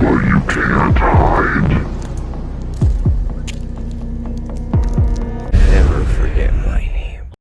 But you can't hide.